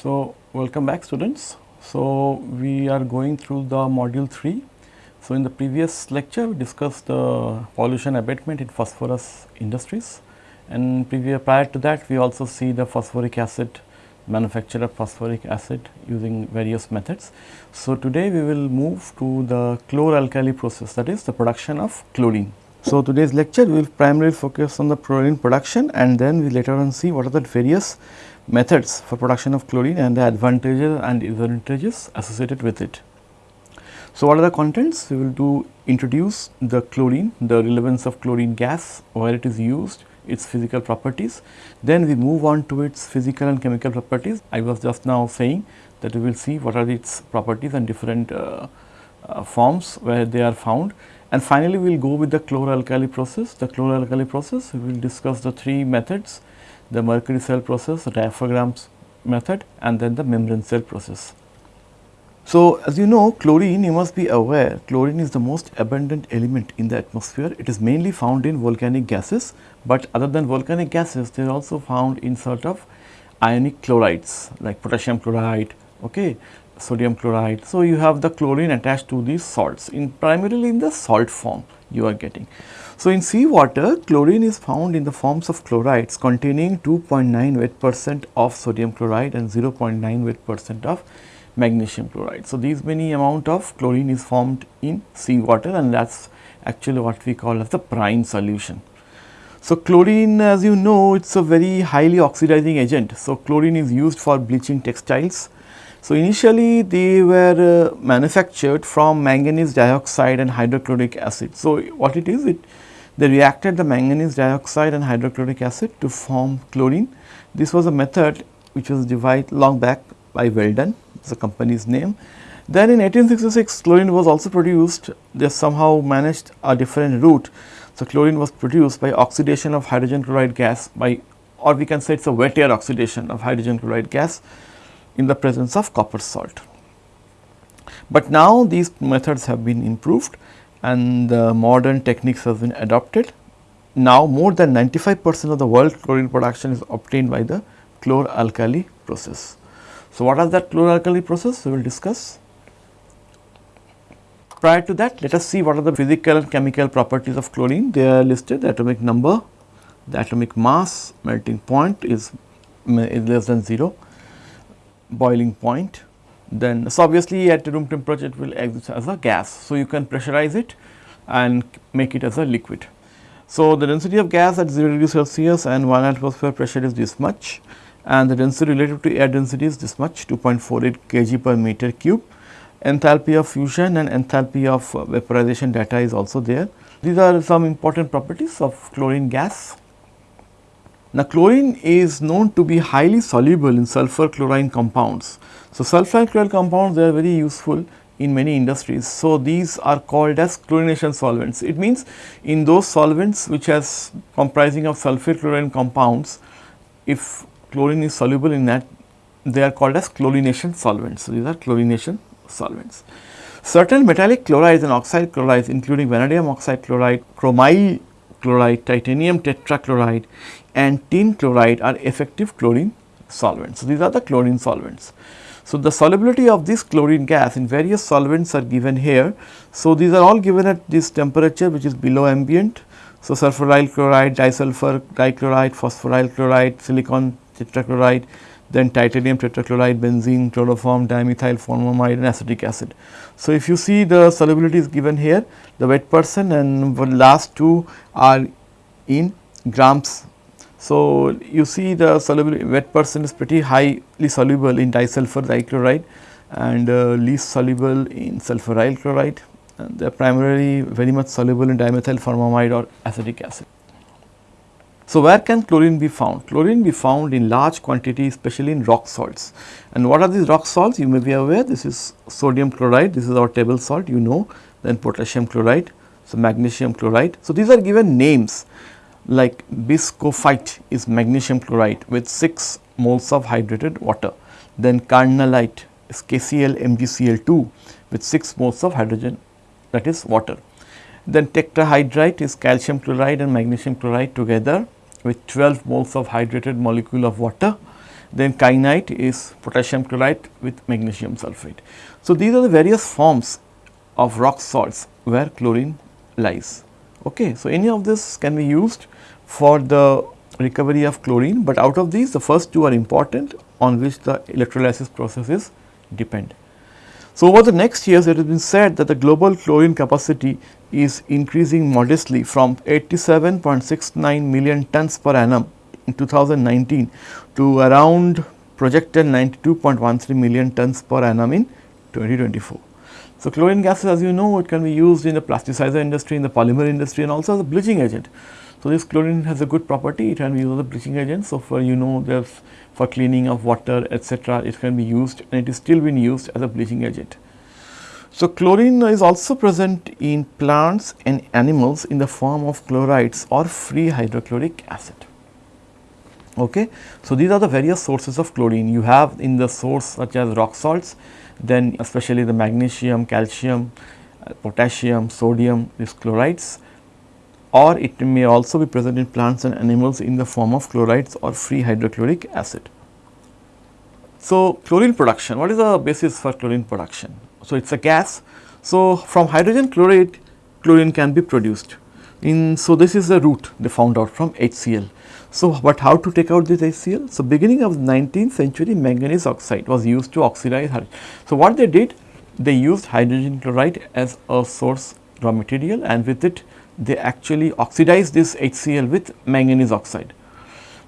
So, welcome back students. So, we are going through the module 3. So, in the previous lecture we discussed the pollution abatement in phosphorus industries and previous prior to that we also see the phosphoric acid manufacture of phosphoric acid using various methods. So, today we will move to the chloralkali process that is the production of chlorine. So, today's lecture we will primarily focus on the chlorine production and then we later on see what are the various methods for production of chlorine and the advantages and disadvantages associated with it. So, what are the contents? We will do introduce the chlorine, the relevance of chlorine gas, where it is used, its physical properties. Then we move on to its physical and chemical properties. I was just now saying that we will see what are its properties and different uh, uh, forms where they are found. And finally, we will go with the chloralkali process. The chloralkali process, we will discuss the three methods the mercury cell process, diaphragms method and then the membrane cell process. So, as you know chlorine you must be aware chlorine is the most abundant element in the atmosphere. It is mainly found in volcanic gases, but other than volcanic gases they are also found in sort of ionic chlorides like potassium chloride, okay, sodium chloride. So, you have the chlorine attached to these salts in primarily in the salt form you are getting. So, in seawater chlorine is found in the forms of chlorides containing 2.9 weight percent of sodium chloride and 0.9 weight percent of magnesium chloride. So, these many amount of chlorine is formed in seawater and that is actually what we call as the brine solution. So, chlorine as you know it is a very highly oxidizing agent. So, chlorine is used for bleaching textiles. So, initially they were uh, manufactured from manganese dioxide and hydrochloric acid. So, what it is it they reacted the manganese dioxide and hydrochloric acid to form chlorine. This was a method which was devised long back by Weldon, the company's name. Then in 1866 chlorine was also produced, they somehow managed a different route. So, chlorine was produced by oxidation of hydrogen chloride gas by or we can say it is a wet air oxidation of hydrogen chloride gas in the presence of copper salt. But now these methods have been improved and the modern techniques have been adopted. Now more than 95 percent of the world chlorine production is obtained by the chloralkali process. So, what is that chloralkali process we will discuss. Prior to that let us see what are the physical and chemical properties of chlorine they are listed the atomic number, the atomic mass, melting point is, is less than 0, boiling point, then so obviously at room temperature it will exist as a gas. So, you can pressurize it and make it as a liquid. So, the density of gas at 0 degree Celsius and 1 atmosphere pressure is this much and the density relative to air density is this much 2.48 kg per meter cube. Enthalpy of fusion and enthalpy of uh, vaporization data is also there. These are some important properties of chlorine gas. Now, chlorine is known to be highly soluble in sulfur chlorine compounds. So, sulfur chloride compounds they are very useful in many industries. So, these are called as chlorination solvents. It means in those solvents which has comprising of sulfur chlorine compounds, if chlorine is soluble in that they are called as chlorination solvents. So, these are chlorination solvents. Certain metallic chlorides and oxide chlorides including vanadium oxide chloride, chromyl chloride, titanium tetrachloride and tin chloride are effective chlorine solvents. So, these are the chlorine solvents. So, the solubility of this chlorine gas in various solvents are given here. So, these are all given at this temperature which is below ambient. So, sulfuryl chloride, disulfur dichloride, phosphoryl chloride, silicon tetrachloride, then titanium tetrachloride, benzene, chloroform, dimethyl formamide and acetic acid. So, if you see the solubility is given here, the wet percent and the last two are in grams so, you see the wet percent is pretty highly soluble in disulfur dichloride and uh, least soluble in sulfuryl chloride and they are primarily very much soluble in dimethyl formamide or acetic acid. So, where can chlorine be found? Chlorine be found in large quantity especially in rock salts and what are these rock salts you may be aware this is sodium chloride this is our table salt you know then potassium chloride so magnesium chloride. So, these are given names like bischofite is magnesium chloride with 6 moles of hydrated water. Then carnallite is KCl MgCl2 with 6 moles of hydrogen that is water. Then tachyhydrite is calcium chloride and magnesium chloride together with 12 moles of hydrated molecule of water then kainite is potassium chloride with magnesium sulphate. So, these are the various forms of rock salts where chlorine lies. Okay. So, any of this can be used for the recovery of chlorine, but out of these the first two are important on which the electrolysis processes depend. So, over the next years it has been said that the global chlorine capacity is increasing modestly from 87.69 million tons per annum in 2019 to around projected 92.13 million tons per annum in 2024. So, chlorine gases as you know it can be used in the plasticizer industry, in the polymer industry and also as a bleaching agent. So, this chlorine has a good property it can be used as a bleaching agent. So, for you know there's for cleaning of water etc. it can be used and it is still being used as a bleaching agent. So, chlorine is also present in plants and animals in the form of chlorides or free hydrochloric acid. Okay. So, these are the various sources of chlorine you have in the source such as rock salts then especially the magnesium, calcium, uh, potassium, sodium these chlorides or it may also be present in plants and animals in the form of chlorides or free hydrochloric acid. So, chlorine production, what is the basis for chlorine production? So, it is a gas. So, from hydrogen chloride, chlorine can be produced. In So, this is the route they found out from HCl. So, but how to take out this HCl? So, beginning of 19th century manganese oxide was used to oxidize. So, what they did? They used hydrogen chloride as a source raw material and with it they actually oxidized this HCl with manganese oxide.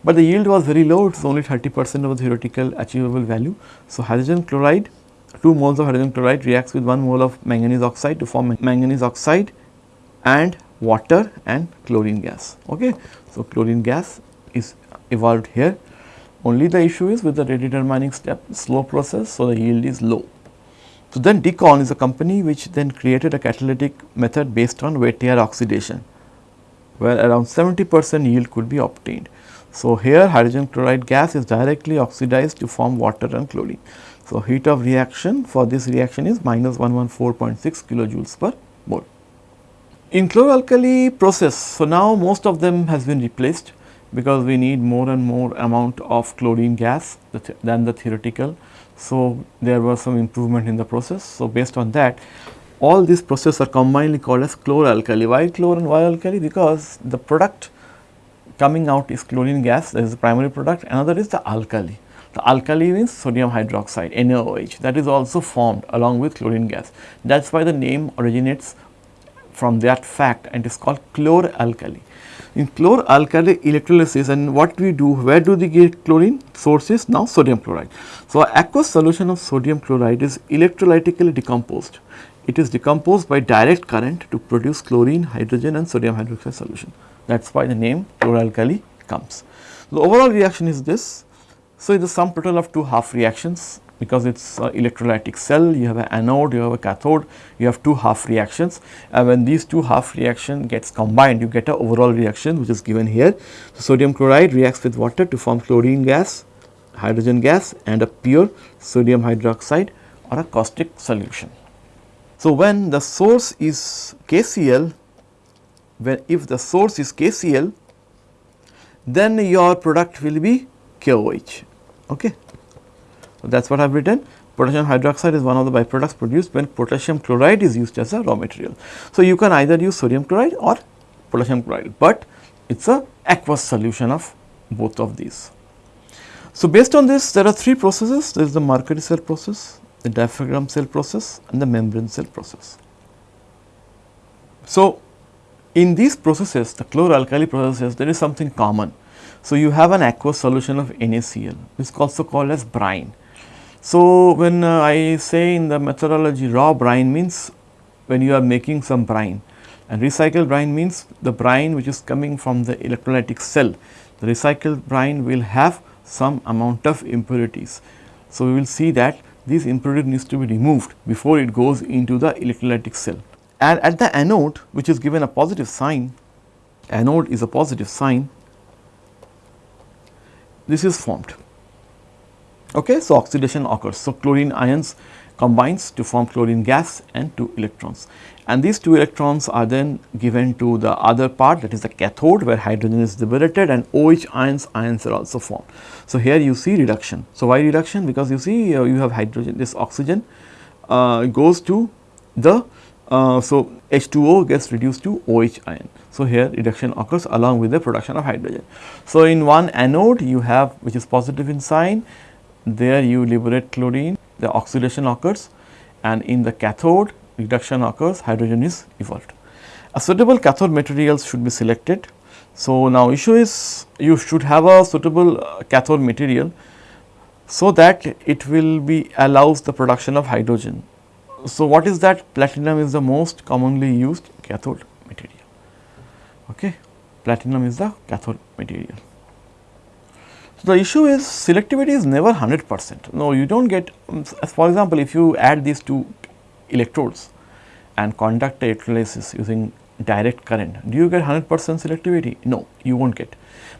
But the yield was very low, it is only 30 percent of the theoretical achievable value. So, hydrogen chloride, 2 moles of hydrogen chloride reacts with 1 mole of manganese oxide to form manganese oxide and water and chlorine gas. Okay. So, chlorine gas evolved here. Only the issue is with the rate determining step slow process, so the yield is low. So, then Deacon is a company which then created a catalytic method based on wet air oxidation, where around 70 percent yield could be obtained. So, here hydrogen chloride gas is directly oxidized to form water and chlorine. So, heat of reaction for this reaction is minus 114.6 kilojoules per mole. In chloralkali process, so now most of them has been replaced because we need more and more amount of chlorine gas than the theoretical. So, there was some improvement in the process. So, based on that all these processes are combinedly called as chloralkali. Why chlor and why alkali? Because the product coming out is chlorine gas that is the primary product, another is the alkali. The alkali means sodium hydroxide NaOH that is also formed along with chlorine gas. That is why the name originates from that fact and is called chloralkali. In chloralkali electrolysis and what we do, where do we get chlorine? Sources now sodium chloride. So, aqueous solution of sodium chloride is electrolytically decomposed. It is decomposed by direct current to produce chlorine, hydrogen and sodium hydroxide solution. That is why the name chloralkali comes. The overall reaction is this. So, it is sum total of two half reactions because it is electrolytic cell, you have an anode, you have a cathode, you have two half reactions and when these two half reaction gets combined you get a overall reaction which is given here. So, sodium chloride reacts with water to form chlorine gas, hydrogen gas and a pure sodium hydroxide or a caustic solution. So, when the source is KCl, when if the source is KCl, then your product will be KOH. Okay. So, that is what I have written potassium hydroxide is one of the byproducts produced when potassium chloride is used as a raw material. So, you can either use sodium chloride or potassium chloride, but it is a aqueous solution of both of these. So, based on this there are three processes there is the mercury cell process, the diaphragm cell process and the membrane cell process. So, in these processes the chloralkali processes there is something common. So, you have an aqueous solution of NaCl this is also called as brine so, when uh, I say in the methodology raw brine means when you are making some brine and recycled brine means the brine which is coming from the electrolytic cell. The recycled brine will have some amount of impurities. So, we will see that these impurities needs to be removed before it goes into the electrolytic cell. And at the anode which is given a positive sign, anode is a positive sign, this is formed Okay, so oxidation occurs. So, chlorine ions combines to form chlorine gas and 2 electrons and these 2 electrons are then given to the other part that is the cathode where hydrogen is liberated and OH ions ions are also formed. So, here you see reduction. So, why reduction because you see uh, you have hydrogen this oxygen uh, goes to the uh, so H2O gets reduced to OH ion. So, here reduction occurs along with the production of hydrogen. So, in one anode you have which is positive in sign there you liberate chlorine the oxidation occurs and in the cathode reduction occurs hydrogen is evolved. A suitable cathode materials should be selected. So, now issue is you should have a suitable uh, cathode material so that it will be allows the production of hydrogen. So, what is that platinum is the most commonly used cathode material. Okay. Platinum is the cathode material. The issue is selectivity is never 100 percent. No, you do not get um, for example, if you add these two electrodes and conduct electrolysis using direct current, do you get 100 percent selectivity? No, you will not get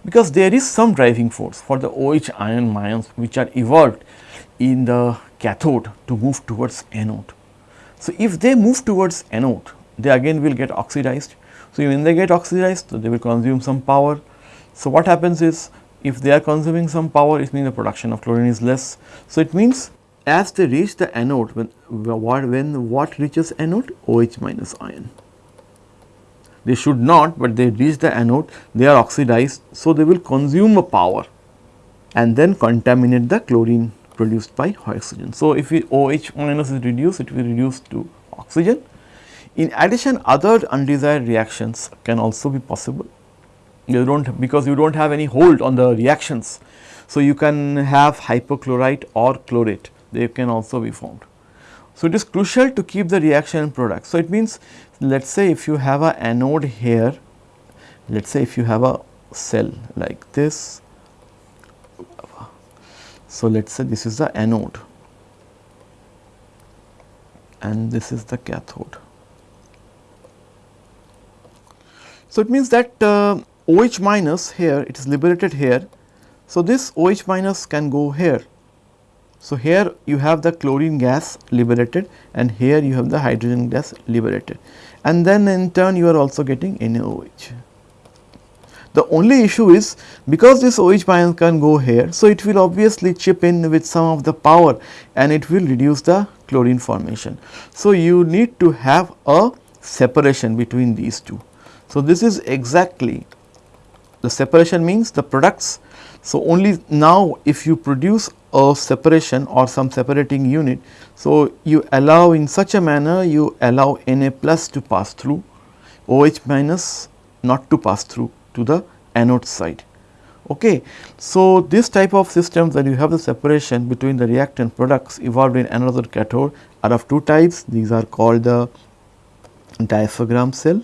because there is some driving force for the OH ion ions which are evolved in the cathode to move towards anode. So, if they move towards anode, they again will get oxidized. So, when they get oxidized, they will consume some power. So, what happens is if they are consuming some power it means the production of chlorine is less. So, it means as they reach the anode when what when what reaches anode OH minus ion. They should not, but they reach the anode they are oxidized. So, they will consume a power and then contaminate the chlorine produced by oxygen. So, if OH minus is reduced it will reduce to oxygen. In addition other undesired reactions can also be possible you do not because you do not have any hold on the reactions. So, you can have hypochlorite or chlorate they can also be formed. So, it is crucial to keep the reaction product. So, it means let us say if you have a anode here, let us say if you have a cell like this. So, let us say this is the anode and this is the cathode. So, it means that uh, OH minus here it is liberated here. So, this OH minus can go here. So, here you have the chlorine gas liberated and here you have the hydrogen gas liberated and then in turn you are also getting NaOH. The only issue is because this OH minus can go here, so it will obviously chip in with some of the power and it will reduce the chlorine formation. So, you need to have a separation between these two. So, this is exactly the separation means the products. So, only now if you produce a separation or some separating unit. So, you allow in such a manner you allow Na plus to pass through OH minus not to pass through to the anode side. Okay. So, this type of systems that you have the separation between the reactant products evolved in another cathode are of two types. These are called the diaphragm cell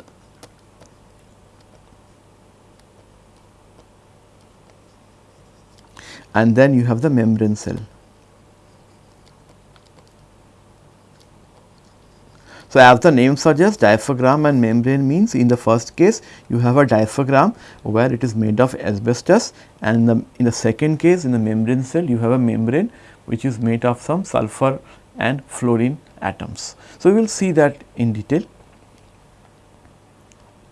and then you have the membrane cell. So, as the name suggests diaphragm and membrane means in the first case you have a diaphragm where it is made of asbestos and in the, in the second case in the membrane cell you have a membrane which is made of some sulfur and fluorine atoms. So, we will see that in detail.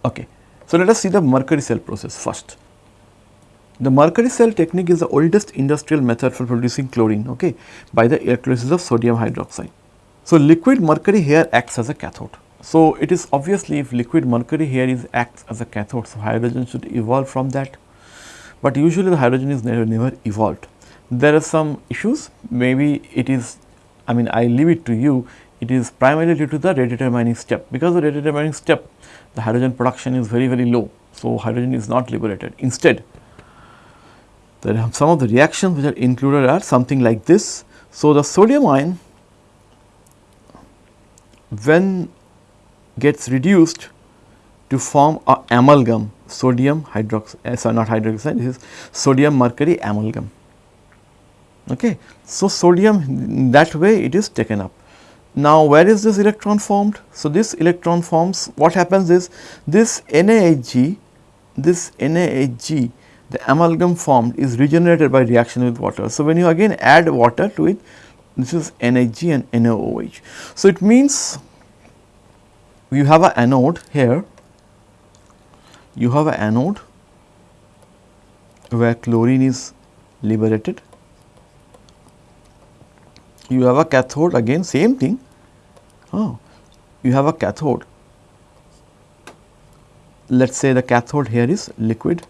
Okay. So, let us see the mercury cell process first. The mercury cell technique is the oldest industrial method for producing chlorine okay, by the electrolysis of sodium hydroxide. So, liquid mercury here acts as a cathode. So, it is obviously if liquid mercury here is acts as a cathode, so hydrogen should evolve from that, but usually the hydrogen is never, never evolved. There are some issues maybe it is I mean I leave it to you it is primarily due to the rate determining step because the rate determining step the hydrogen production is very very low. So, hydrogen is not liberated instead the, some of the reactions which are included are something like this. So, the sodium ion when gets reduced to form a amalgam sodium hydroxide uh, sorry not hydroxide this is sodium mercury amalgam. Okay. So, sodium that way it is taken up. Now, where is this electron formed? So, this electron forms what happens is this NaHg this NaHg the amalgam formed is regenerated by reaction with water. So, when you again add water to it this is NHG and NaOH. So, it means you have a anode here, you have a anode where chlorine is liberated, you have a cathode again same thing, oh, you have a cathode, let us say the cathode here is liquid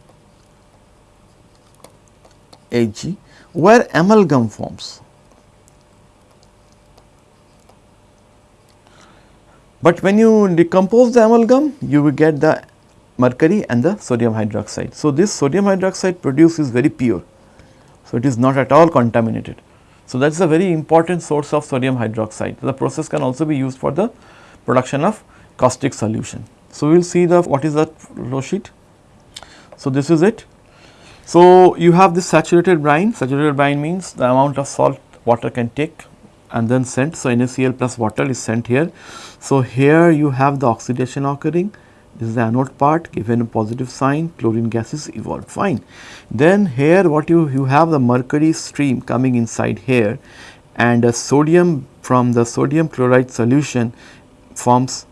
Where amalgam forms. But when you decompose the amalgam, you will get the mercury and the sodium hydroxide. So, this sodium hydroxide produced is very pure. So, it is not at all contaminated. So, that is a very important source of sodium hydroxide. The process can also be used for the production of caustic solution. So, we will see the what is that flow sheet. So, this is it. So, you have this saturated brine, saturated brine means the amount of salt water can take and then sent. So, NaCl plus water is sent here. So, here you have the oxidation occurring this is the anode part given a positive sign chlorine gas is evolved fine. Then here what you, you have the mercury stream coming inside here and a sodium from the sodium chloride solution forms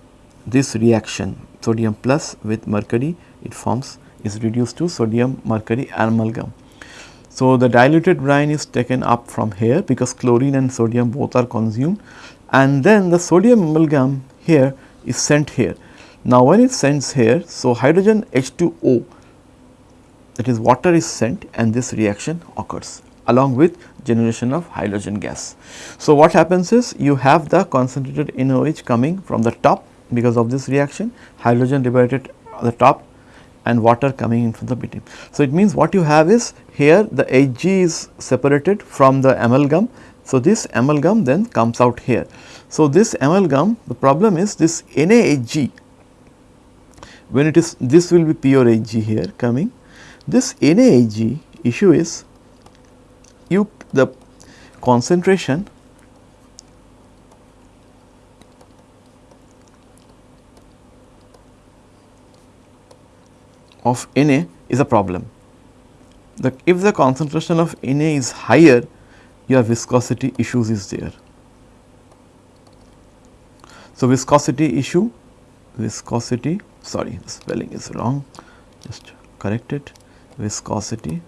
this reaction sodium plus with mercury it forms is reduced to sodium mercury amalgam. So, the diluted brine is taken up from here because chlorine and sodium both are consumed and then the sodium amalgam here is sent here. Now, when it sends here, so hydrogen H2O that is water is sent and this reaction occurs along with generation of hydrogen gas. So, what happens is you have the concentrated NaOH coming from the top because of this reaction, hydrogen liberated at the top and water coming in from the bottom. So, it means what you have is here the Hg is separated from the amalgam. So, this amalgam then comes out here. So, this amalgam the problem is this NaHg when it is this will be pure Hg here coming. This NaHg issue is you the concentration of Na is a problem. The, if the concentration of Na is higher, your viscosity issues is there. So, viscosity issue, viscosity, sorry, the spelling is wrong, just correct it, viscosity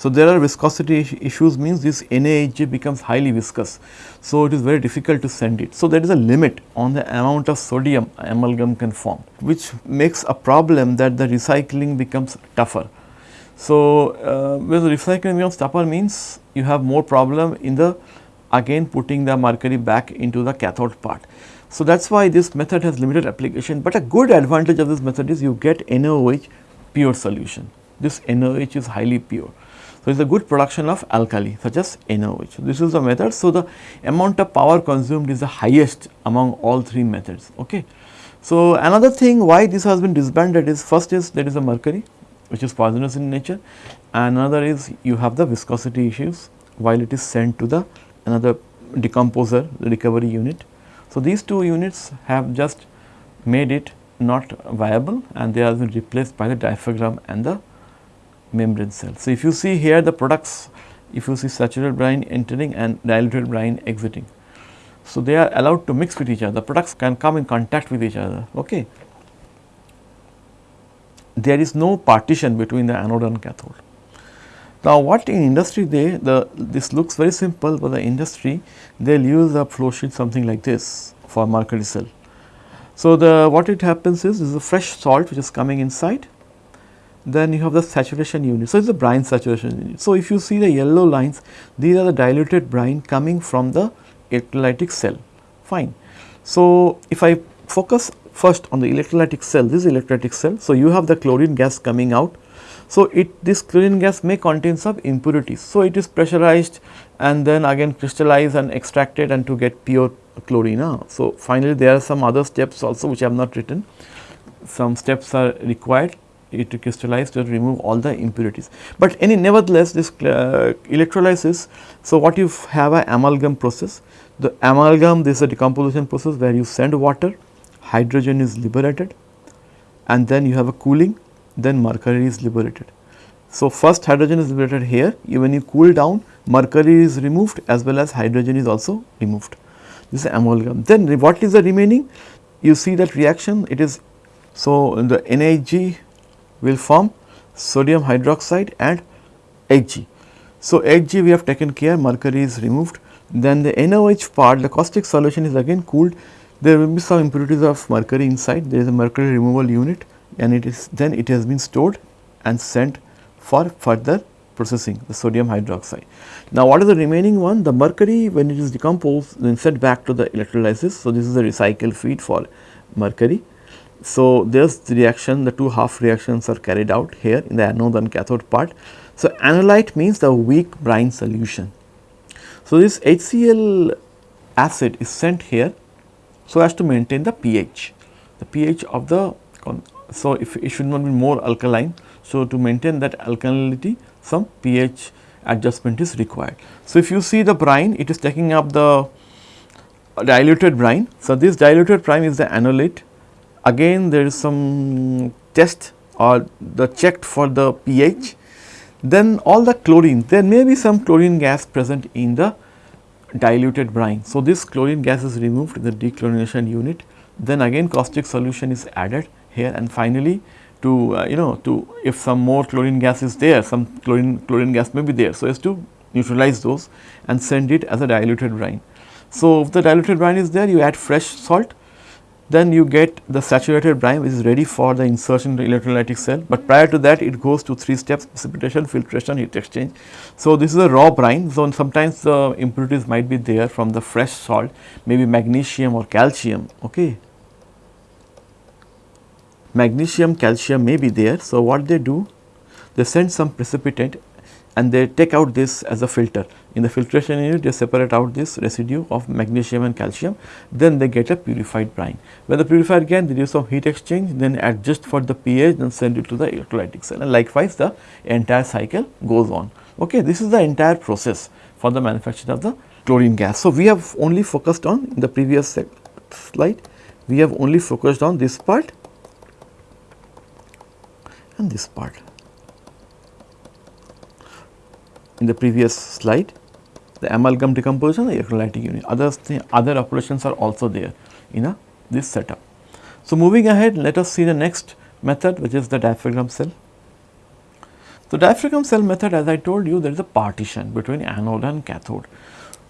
So, there are viscosity issues means this NaHg becomes highly viscous. So, it is very difficult to send it. So, there is a limit on the amount of sodium amalgam can form which makes a problem that the recycling becomes tougher. So, uh, when the recycling becomes tougher means you have more problem in the again putting the mercury back into the cathode part. So, that is why this method has limited application, but a good advantage of this method is you get NaOH pure solution. This NaOH is highly pure. So, it is a good production of alkali such as NaOH. This is the method. So, the amount of power consumed is the highest among all three methods. Okay. So, another thing why this has been disbanded is first is there is a mercury which is poisonous in nature and another is you have the viscosity issues while it is sent to the another decomposer the recovery unit. So, these two units have just made it not viable and they have been replaced by the diaphragm and the membrane cell. So, if you see here the products, if you see saturated brine entering and diluted brine exiting. So, they are allowed to mix with each other, the products can come in contact with each other. Okay. There is no partition between the anode and cathode. Now, what in industry they the this looks very simple, but the industry they will use a flow sheet something like this for mercury cell. So, the what it happens is this is a fresh salt which is coming inside then you have the saturation unit. So, it is the brine saturation unit. So, if you see the yellow lines, these are the diluted brine coming from the electrolytic cell, fine. So, if I focus first on the electrolytic cell, this is electrolytic cell. So, you have the chlorine gas coming out. So, it this chlorine gas may contain some impurities. So, it is pressurized and then again crystallized and extracted and to get pure chlorine. Uh. So, finally, there are some other steps also which I have not written. Some steps are required it crystallized to remove all the impurities. But any nevertheless this uh, electrolysis, so what you have a amalgam process, the amalgam this is a decomposition process where you send water, hydrogen is liberated and then you have a cooling then mercury is liberated. So, first hydrogen is liberated here, when you cool down mercury is removed as well as hydrogen is also removed. This is amalgam. Then what is the remaining? You see that reaction it is so the NaHg will form sodium hydroxide and Hg. So, Hg we have taken care mercury is removed then the NOH part the caustic solution is again cooled there will be some impurities of mercury inside there is a mercury removal unit and it is then it has been stored and sent for further processing the sodium hydroxide. Now, what is the remaining one? The mercury when it is decomposed then sent back to the electrolysis. So, this is a recycle feed for mercury. So, there is the reaction the two half reactions are carried out here in the anode and cathode part. So, anolyte means the weak brine solution. So, this HCl acid is sent here so as to maintain the pH, the pH of the so if it should not be more alkaline. So, to maintain that alkalinity some pH adjustment is required. So, if you see the brine it is taking up the diluted brine. So, this diluted brine is the anolyte again there is some test or the checked for the pH then all the chlorine there may be some chlorine gas present in the diluted brine. So, this chlorine gas is removed in the dechlorination unit then again caustic solution is added here and finally to uh, you know to if some more chlorine gas is there some chlorine chlorine gas may be there. So, as to neutralize those and send it as a diluted brine. So, if the diluted brine is there you add fresh salt then you get the saturated brine which is ready for the insertion into electrolytic cell, but prior to that it goes to 3 steps precipitation, filtration, heat exchange. So, this is a raw brine, so sometimes the impurities might be there from the fresh salt, maybe magnesium or calcium, okay. Magnesium, calcium may be there, so what they do? They send some precipitant and they take out this as a filter. In the filtration unit, they separate out this residue of magnesium and calcium, then they get a purified brine. When the purified again, they do some heat exchange, then adjust for the pH, then send it to the electrolytic cell and likewise the entire cycle goes on. Okay, this is the entire process for the manufacture of the chlorine gas. So, we have only focused on in the previous slide, we have only focused on this part and this part. In the previous slide, the amalgam decomposition the electrolytic unit. Other, other operations are also there in a, this setup. So, moving ahead let us see the next method which is the diaphragm cell. So, diaphragm cell method as I told you there is a partition between anode and cathode.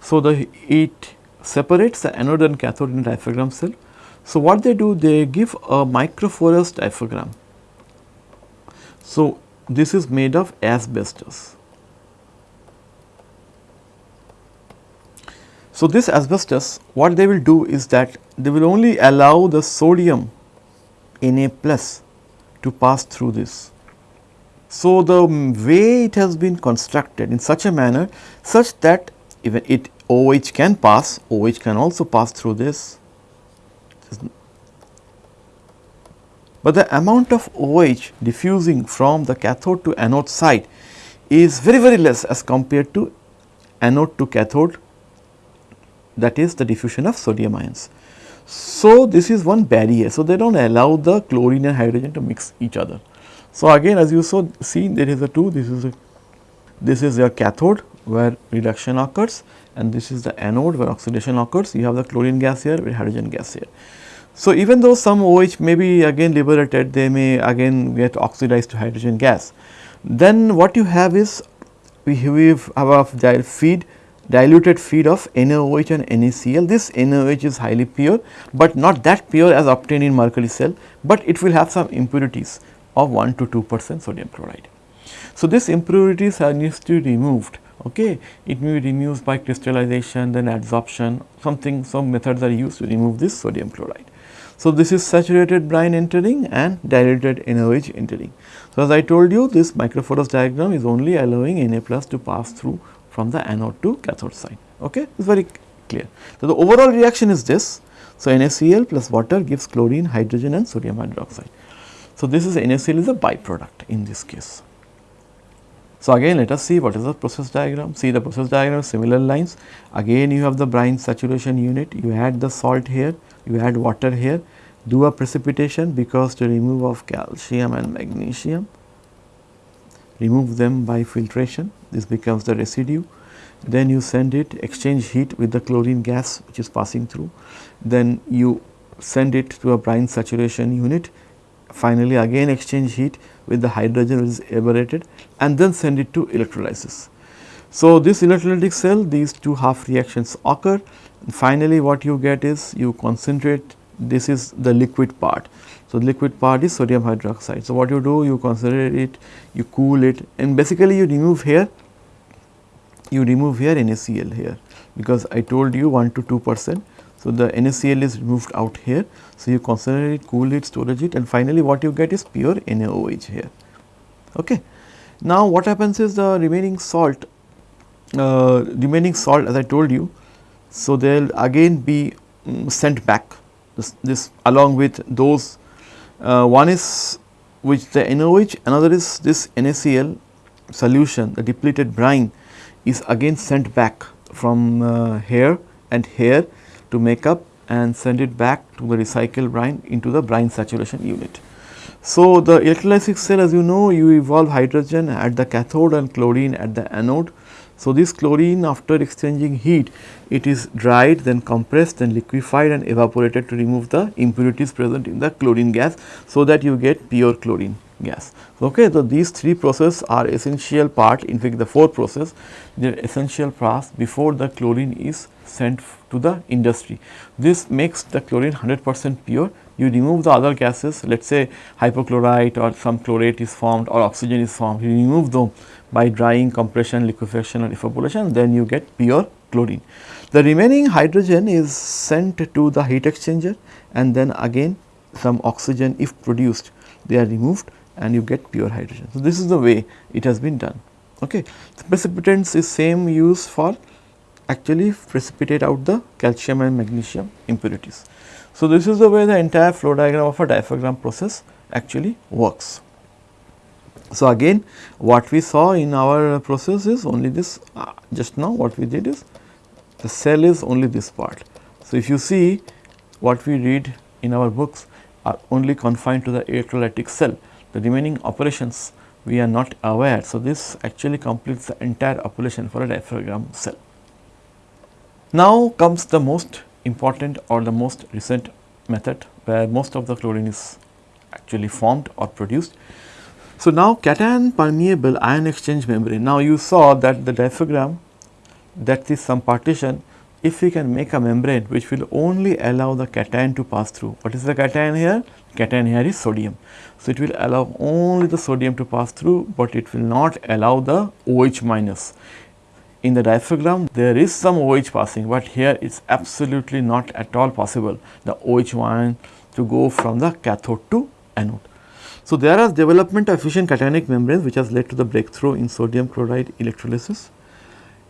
So, the it separates the anode and cathode in diaphragm cell. So, what they do they give a microporous diaphragm. So, this is made of asbestos. So, this asbestos what they will do is that they will only allow the sodium Na plus to pass through this. So, the way it has been constructed in such a manner such that even it OH can pass, OH can also pass through this. But the amount of OH diffusing from the cathode to anode side is very very less as compared to anode to cathode that is the diffusion of sodium ions. So, this is one barrier. So, they do not allow the chlorine and hydrogen to mix each other. So, again as you saw see there is a two this is a this is your cathode where reduction occurs and this is the anode where oxidation occurs you have the chlorine gas here with hydrogen gas here. So, even though some OH may be again liberated they may again get oxidized to hydrogen gas. Then what you have is we have a feed diluted feed of NaOH and NaCl. This NaOH is highly pure, but not that pure as obtained in mercury cell, but it will have some impurities of 1 to 2 percent sodium chloride. So, these impurities are needs to be removed okay it may be removed by crystallization then adsorption something some methods are used to remove this sodium chloride so this is saturated brine entering and diluted NaOH entering so as i told you this microporous diaphragm is only allowing na plus to pass through from the anode to cathode side. Okay, it is very clear. So, the overall reaction is this. So, NaCl plus water gives chlorine, hydrogen and sodium hydroxide. So, this is NaCl is a byproduct in this case. So, again let us see what is the process diagram. See the process diagram similar lines. Again you have the brine saturation unit, you add the salt here, you add water here, do a precipitation because to remove of calcium and magnesium, remove them by filtration, this becomes the residue. Then you send it exchange heat with the chlorine gas which is passing through. Then you send it to a brine saturation unit, finally again exchange heat with the hydrogen which is evaporated and then send it to electrolysis. So, this electrolytic cell these two half reactions occur finally what you get is you concentrate this is the liquid part. So, the liquid part is sodium hydroxide. So, what you do you concentrate it, you cool it and basically you remove here, you remove here NaCl here because I told you 1 to 2 percent. So, the NaCl is removed out here. So, you concentrate it, cool it, storage it and finally what you get is pure NaOH here. Okay. Now, what happens is the remaining salt, uh, remaining salt as I told you. So, they will again be um, sent back this, this along with those uh, one is which the NaOH another is this NaCl solution the depleted brine is again sent back from uh, here and here to make up and send it back to the recycled brine into the brine saturation unit. So, the electrolytic cell as you know you evolve hydrogen at the cathode and chlorine at the anode. So, this chlorine after exchanging heat it is dried then compressed then liquefied and evaporated to remove the impurities present in the chlorine gas. So, that you get pure chlorine gas. Okay, so these three processes are essential part in fact the four process they are essential process before the chlorine is sent to the industry. This makes the chlorine 100 percent pure you remove the other gases let us say hypochlorite or some chlorate is formed or oxygen is formed you remove them by drying compression liquefaction or evaporation then you get pure chlorine. The remaining hydrogen is sent to the heat exchanger and then again some oxygen if produced they are removed and you get pure hydrogen. So, this is the way it has been done. Okay. The precipitants is same use for actually precipitate out the calcium and magnesium impurities. So, this is the way the entire flow diagram of a diaphragm process actually works. So, again what we saw in our process is only this uh, just now what we did is the cell is only this part. So, if you see what we read in our books are only confined to the electrolytic cell, the remaining operations we are not aware. So, this actually completes the entire operation for a diaphragm cell. Now comes the most important or the most recent method where most of the chlorine is actually formed or produced. So, now cation permeable ion exchange membrane. Now, you saw that the diaphragm that is some partition if we can make a membrane which will only allow the cation to pass through. What is the cation here? Cation here is sodium. So, it will allow only the sodium to pass through, but it will not allow the OH minus. In the diaphragm there is some OH passing, but here it is absolutely not at all possible the OH ion to go from the cathode to anode. So, there is development of efficient cationic membranes which has led to the breakthrough in sodium chloride electrolysis.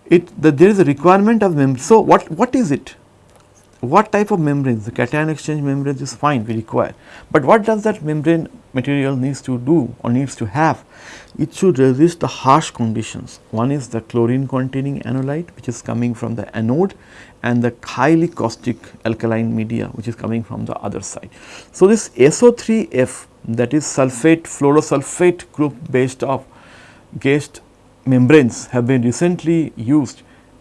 It the, there is a requirement of membrane. So, what, what is it? What type of membranes? The cation exchange membranes is fine we require, but what does that membrane material needs to do or needs to have? It should resist the harsh conditions. One is the chlorine containing anolyte which is coming from the anode and the highly caustic alkaline media which is coming from the other side. So, this SO3F that is sulphate fluorosulphate group based of gassed membranes have been recently used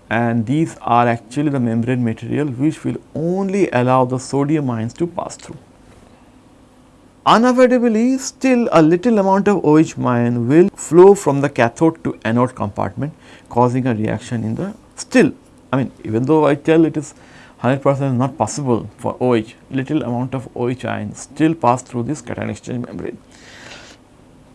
and these are actually the membrane material which will only allow the sodium ions to pass through. Unavoidably still a little amount of OH ion will flow from the cathode to anode compartment causing a reaction in the still I mean even though I tell it is 100 percent not possible for OH, little amount of OH ion still pass through this cation exchange membrane.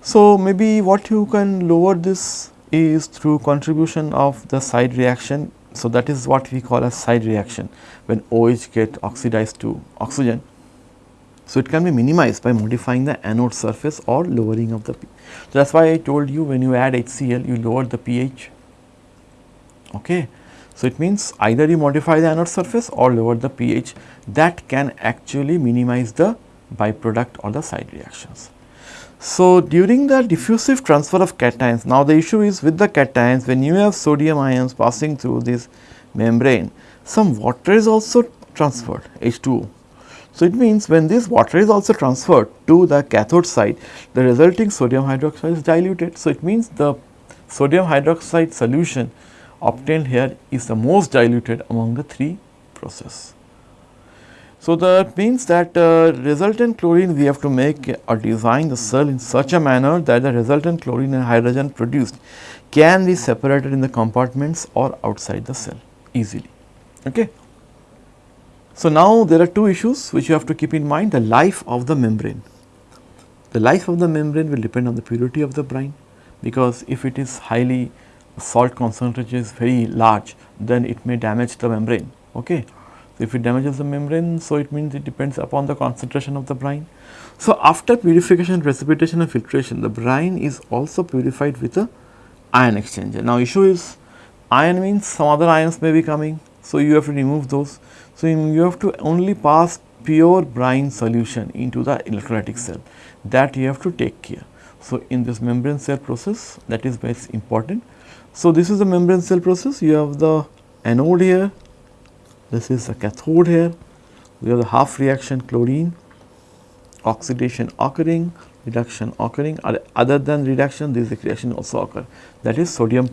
So, maybe what you can lower this is through contribution of the side reaction. So, that is what we call a side reaction when OH get oxidized to oxygen. So, it can be minimized by modifying the anode surface or lowering of the pH. So, that is why I told you when you add HCl you lower the pH. Okay. So, it means either you modify the anode surface or lower the pH that can actually minimize the byproduct or the side reactions. So, during the diffusive transfer of cations, now the issue is with the cations when you have sodium ions passing through this membrane, some water is also transferred H2O. So, it means when this water is also transferred to the cathode side, the resulting sodium hydroxide is diluted. So, it means the sodium hydroxide solution obtained here is the most diluted among the three process. So, that means that uh, resultant chlorine we have to make or design the cell in such a manner that the resultant chlorine and hydrogen produced can be separated in the compartments or outside the cell easily. Okay. So, now there are two issues which you have to keep in mind the life of the membrane. The life of the membrane will depend on the purity of the brine because if it is highly salt concentration is very large then it may damage the membrane. Okay. If it damages the membrane so it means it depends upon the concentration of the brine. So, after purification, precipitation and filtration the brine is also purified with a ion exchanger. Now, issue is ion means some other ions may be coming. So, you have to remove those. So, you have to only pass pure brine solution into the electrolytic cell that you have to take care. So, in this membrane cell process that is very important. So, this is the membrane cell process you have the anode here, this is the cathode here, we have the half reaction chlorine, oxidation occurring, reduction occurring other than reduction this reaction also occur that is sodium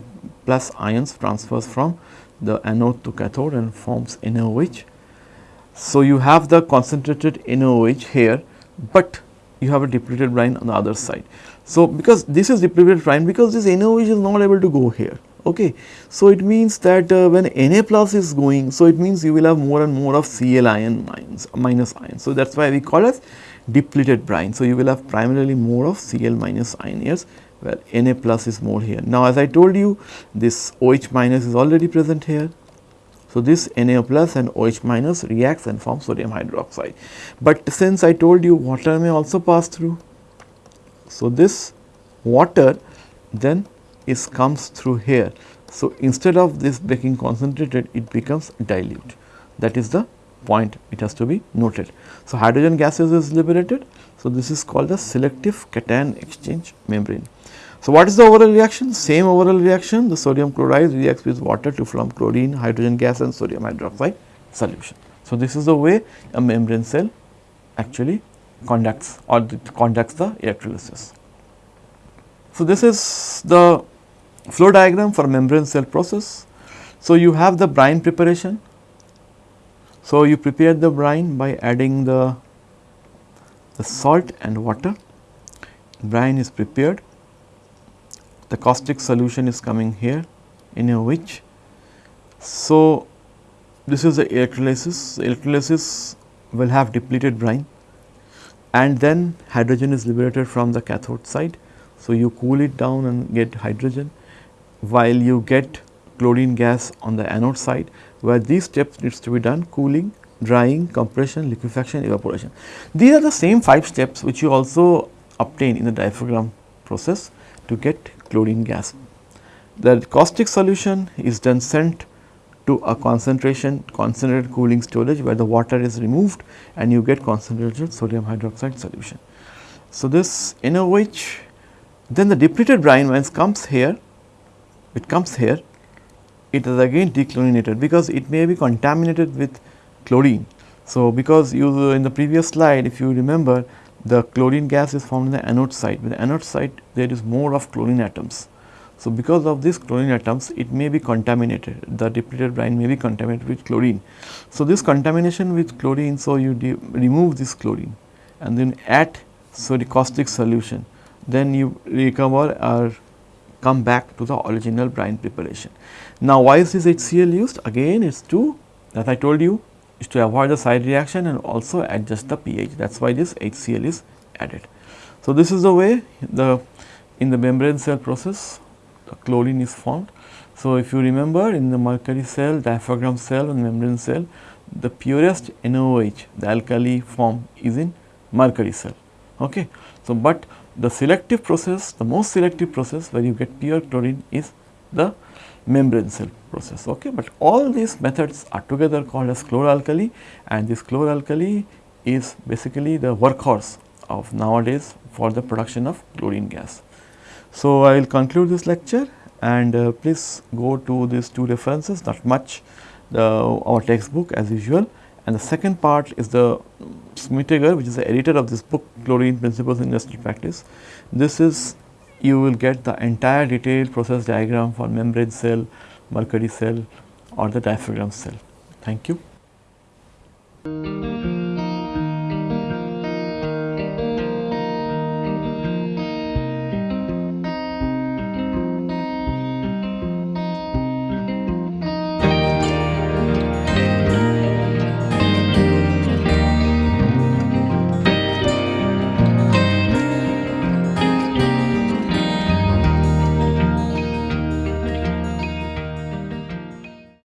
plus ions transfers from the anode to cathode and forms NaOH. So, you have the concentrated NaOH here, but you have a depleted brine on the other side. So, because this is depleted brine because this NaOH is not able to go here. Okay. So, it means that uh, when Na plus is going, so it means you will have more and more of Cl ion minus, minus ion. So, that is why we call as depleted brine. So, you will have primarily more of Cl minus ion here where Na plus is more here. Now, as I told you this OH minus is already present here. So, this Na plus and OH minus reacts and forms sodium hydroxide. But since I told you water may also pass through. So, this water then is comes through here. So, instead of this becoming concentrated it becomes dilute that is the point it has to be noted. So, hydrogen gases is liberated. So, this is called the selective cation exchange membrane. So, what is the overall reaction? Same overall reaction the sodium chloride reacts with water to form chlorine, hydrogen gas and sodium hydroxide solution. So, this is the way a membrane cell actually conducts or conducts the electrolysis. So, this is the flow diagram for membrane cell process. So, you have the brine preparation. So, you prepare the brine by adding the, the salt and water. Brine is prepared the caustic solution is coming here in a which. So, this is the electrolysis, electrolysis will have depleted brine and then hydrogen is liberated from the cathode side. So, you cool it down and get hydrogen while you get chlorine gas on the anode side where these steps needs to be done cooling, drying, compression, liquefaction, evaporation. These are the same 5 steps which you also obtain in the diaphragm process to get chlorine gas. The caustic solution is then sent to a concentration concentrated cooling storage where the water is removed and you get concentrated sodium hydroxide solution. So, this NaOH then the depleted brine once comes here, it comes here, it is again dechlorinated because it may be contaminated with chlorine. So, because you in the previous slide if you remember the chlorine gas is formed in the anode side. With the anode side there is more of chlorine atoms. So, because of these chlorine atoms it may be contaminated, the depleted brine may be contaminated with chlorine. So, this contamination with chlorine, so you remove this chlorine and then add so the caustic solution, then you recover or come back to the original brine preparation. Now, why is this HCl used? Again it is to as I told you is to avoid the side reaction and also adjust the pH that is why this HCl is added. So, this is the way the in the membrane cell process the chlorine is formed. So, if you remember in the mercury cell, diaphragm cell and membrane cell the purest NaOH the alkali form is in mercury cell. Okay. So, but the selective process the most selective process where you get pure chlorine is the membrane cell process. Okay. But all these methods are together called as chloralkali and this chloralkali is basically the workhorse of nowadays for the production of chlorine gas. So, I will conclude this lecture and uh, please go to these two references not much the, our textbook as usual And the second part is the Schmittinger which is the editor of this book Chlorine Principles in Industrial Practice. This is you will get the entire detailed process diagram for membrane cell, mercury cell or the diaphragm cell. Thank you.